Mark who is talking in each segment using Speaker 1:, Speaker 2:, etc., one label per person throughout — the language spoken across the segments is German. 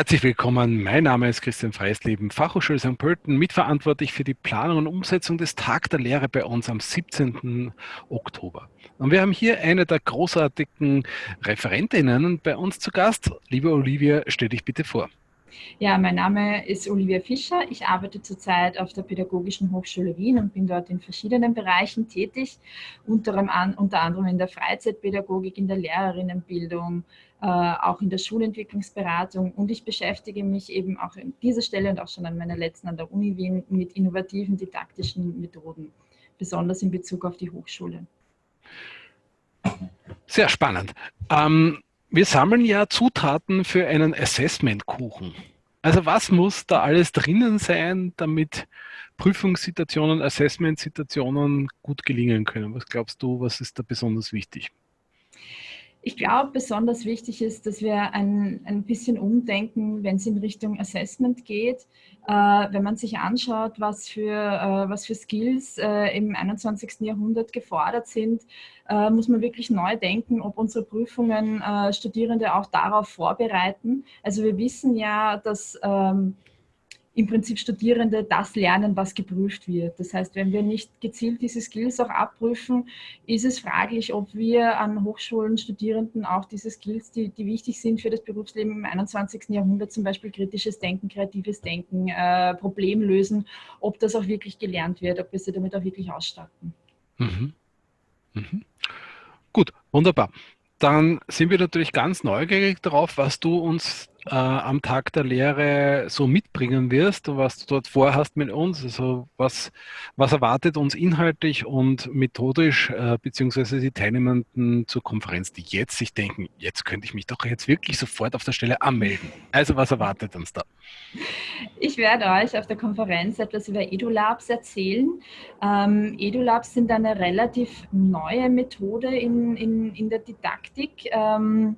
Speaker 1: Herzlich willkommen. Mein Name ist Christian Freisleben, Fachhochschule St. Pölten, mitverantwortlich für die Planung und Umsetzung des Tag der Lehre bei uns am 17. Oktober. Und wir haben hier eine der großartigen Referentinnen bei uns zu Gast. Liebe Olivia, stell dich bitte vor.
Speaker 2: Ja, mein Name ist Olivia Fischer. Ich arbeite zurzeit auf der Pädagogischen Hochschule Wien und bin dort in verschiedenen Bereichen tätig, unter, anderem in der Freizeitpädagogik, in der Lehrerinnenbildung, äh, auch in der Schulentwicklungsberatung und ich beschäftige mich eben auch an dieser Stelle und auch schon an meiner letzten an der Uni Wien mit innovativen didaktischen Methoden, besonders in Bezug auf die Hochschule.
Speaker 1: Sehr spannend. Ähm, wir sammeln ja Zutaten für einen Assessment-Kuchen. Also was muss da alles drinnen sein, damit Prüfungssituationen, Assessment-Situationen gut gelingen können? Was glaubst du, was ist da besonders wichtig?
Speaker 2: Ich glaube, besonders wichtig ist, dass wir ein, ein bisschen umdenken, wenn es in Richtung Assessment geht. Äh, wenn man sich anschaut, was für, äh, was für Skills äh, im 21. Jahrhundert gefordert sind, äh, muss man wirklich neu denken, ob unsere Prüfungen äh, Studierende auch darauf vorbereiten. Also wir wissen ja, dass ähm, im Prinzip Studierende das lernen, was geprüft wird. Das heißt, wenn wir nicht gezielt diese Skills auch abprüfen, ist es fraglich, ob wir an Hochschulen Studierenden auch diese Skills, die, die wichtig sind für das Berufsleben im 21. Jahrhundert, zum Beispiel kritisches Denken, kreatives Denken, äh, Problemlösen, ob das auch wirklich gelernt wird, ob wir sie damit auch wirklich ausstatten.
Speaker 1: Mhm. Mhm. Gut, wunderbar. Dann sind wir natürlich ganz neugierig darauf, was du uns äh, am Tag der Lehre so mitbringen wirst was du dort vorhast mit uns. Also was, was erwartet uns inhaltlich und methodisch, äh, beziehungsweise die Teilnehmenden zur Konferenz, die jetzt sich denken, jetzt könnte ich mich doch jetzt wirklich sofort auf der Stelle anmelden. Also was erwartet uns da?
Speaker 2: Ich werde euch auf der Konferenz etwas über EduLabs erzählen. Ähm, EduLabs sind eine relativ neue Methode in, in, in der Didaktik. Ähm,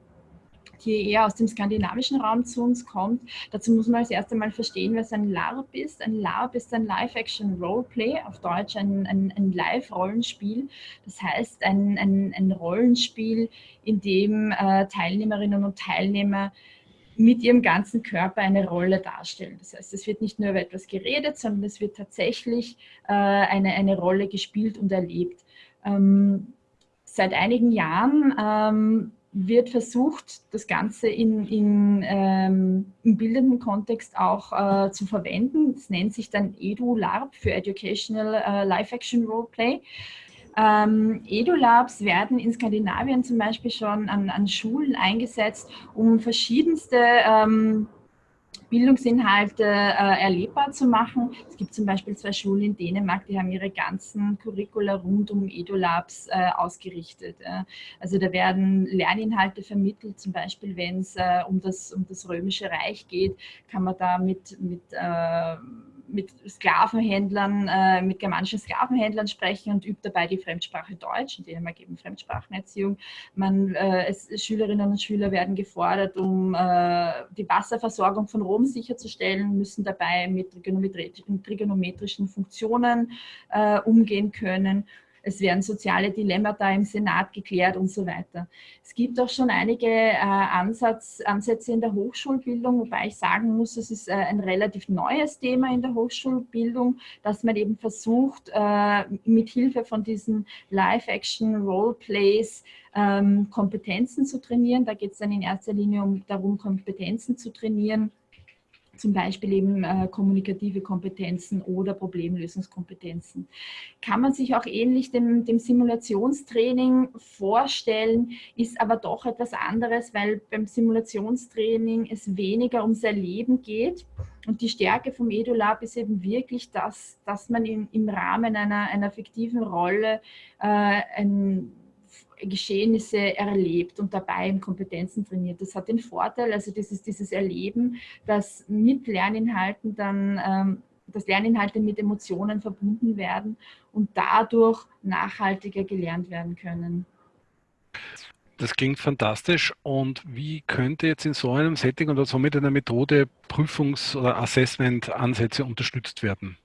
Speaker 2: die eher aus dem skandinavischen Raum zu uns kommt. Dazu muss man als erstes einmal verstehen, was ein LARP ist. Ein LARP ist ein Live-Action-Roleplay, auf Deutsch ein, ein, ein Live-Rollenspiel. Das heißt, ein, ein, ein Rollenspiel, in dem äh, Teilnehmerinnen und Teilnehmer mit ihrem ganzen Körper eine Rolle darstellen. Das heißt, es wird nicht nur über etwas geredet, sondern es wird tatsächlich äh, eine, eine Rolle gespielt und erlebt. Ähm, seit einigen Jahren ähm, wird versucht, das Ganze in, in, ähm, im bildenden Kontext auch äh, zu verwenden. Das nennt sich dann EduLARP für Educational äh, Live-Action Roleplay. Ähm, EduLabs werden in Skandinavien zum Beispiel schon an, an Schulen eingesetzt, um verschiedenste ähm, Bildungsinhalte äh, erlebbar zu machen. Es gibt zum Beispiel zwei Schulen in Dänemark, die haben ihre ganzen Curricula rund um EduLabs äh, ausgerichtet. Äh. Also da werden Lerninhalte vermittelt, zum Beispiel wenn es äh, um, das, um das Römische Reich geht, kann man da mit, mit äh, mit Sklavenhändlern, äh, mit germanischen Sklavenhändlern sprechen und übt dabei die Fremdsprache Deutsch. In Dänemark eben Fremdsprachenerziehung. Man, äh, es, Schülerinnen und Schüler werden gefordert, um äh, die Wasserversorgung von Rom sicherzustellen, müssen dabei mit trigonometrischen Funktionen äh, umgehen können es werden soziale Dilemmata im Senat geklärt und so weiter. Es gibt auch schon einige äh, Ansatz, Ansätze in der Hochschulbildung, wobei ich sagen muss, es ist äh, ein relativ neues Thema in der Hochschulbildung, dass man eben versucht, äh, mit Hilfe von diesen Live-Action-Roleplays ähm, Kompetenzen zu trainieren. Da geht es dann in erster Linie um, darum, Kompetenzen zu trainieren, zum Beispiel eben äh, kommunikative Kompetenzen oder Problemlösungskompetenzen. Kann man sich auch ähnlich dem, dem Simulationstraining vorstellen, ist aber doch etwas anderes, weil beim Simulationstraining es weniger ums Erleben geht. Und die Stärke vom EduLab ist eben wirklich, dass, dass man in, im Rahmen einer, einer fiktiven Rolle äh, ein Geschehnisse erlebt und dabei Kompetenzen trainiert. Das hat den Vorteil, also das ist dieses Erleben, dass mit Lerninhalten dann, ähm, dass Lerninhalte mit Emotionen verbunden werden und dadurch nachhaltiger gelernt werden können.
Speaker 1: Das klingt fantastisch. Und wie könnte jetzt in so einem Setting oder so mit einer Methode Prüfungs- oder Assessment-Ansätze unterstützt werden?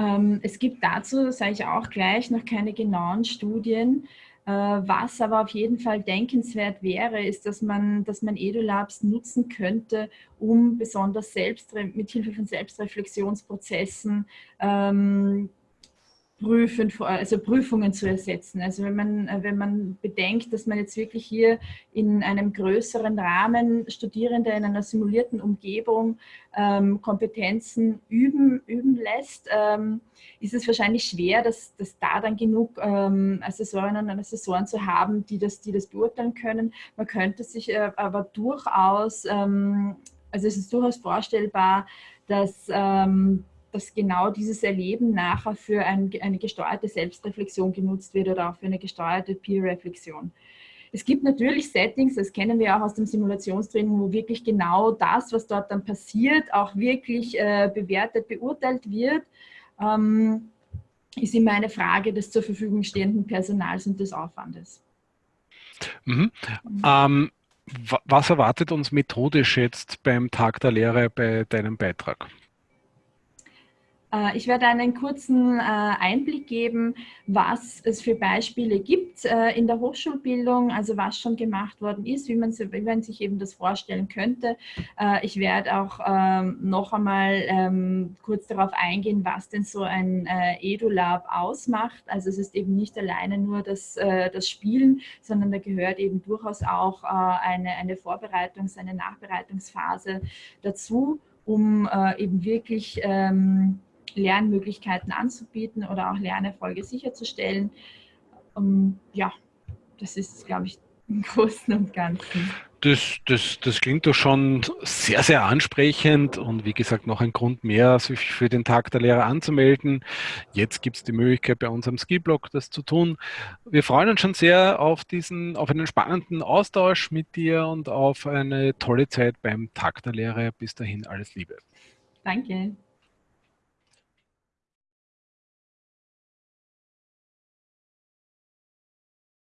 Speaker 2: Ähm, es gibt dazu, sage ich auch gleich, noch keine genauen Studien. was aber auf jeden Fall denkenswert wäre, ist, dass man, dass man EduLabs nutzen könnte, um besonders selbst, mit Hilfe von Selbstreflexionsprozessen ähm, prüfen, also Prüfungen zu ersetzen. Also wenn man, äh, wenn man bedenkt, dass man jetzt wirklich hier in einem größeren Rahmen Studierende in einer simulierten Umgebung ähm, Kompetenzen üben, üben lässt, ähm, ist es wahrscheinlich schwer, dass, dass da dann genug ähm, Assessorinnen und Assessoren zu haben, die das, die das beurteilen können. Man könnte sich äh, aber durchaus, ähm, also es ist durchaus vorstellbar, dass ähm, dass genau dieses Erleben nachher für ein, eine gesteuerte Selbstreflexion genutzt wird oder auch für eine gesteuerte Peer-Reflexion. Es gibt natürlich Settings, das kennen wir auch aus dem Simulationstraining, wo wirklich genau das, was dort dann passiert, auch wirklich äh, bewertet, beurteilt wird. Ähm, ist immer eine Frage des zur Verfügung stehenden Personals und des Aufwandes.
Speaker 1: Mhm. Mhm. Ähm, was erwartet uns methodisch jetzt beim Tag der Lehre bei deinem Beitrag?
Speaker 2: Äh, ich werde einen kurzen äh, Einblick geben, was es für Beispiele gibt äh, in der Hochschulbildung, also was schon gemacht worden ist, wie man, sich eben das vorstellen könnte. Ich werde auch ähm, noch einmal ähm, kurz darauf eingehen, was denn so ein EduLab ausmacht. Also es ist eben nicht alleine nur das, das Spielen, sondern da gehört eben durchaus auch eine, eine Vorbereitungs-, eine Nachbereitungsphase dazu, um eben wirklich ähm, Lernmöglichkeiten anzubieten oder auch Lernerfolge sicherzustellen. Um, ähm, ja, das ist, glaube ich, im Großen und Ganzen.
Speaker 1: Das, das, das klingt doch schon sehr, sehr ansprechend und wie gesagt noch ein Grund mehr, sich für den Tag der Lehrer anzumelden. Jetzt gibt es die Möglichkeit bei unserem Skillblog das zu tun. Wir freuen uns schon sehr auf diesen, auf einen spannenden Austausch mit dir und auf eine tolle Zeit beim Tag der Lehre. Bis dahin alles Liebe.
Speaker 2: Danke.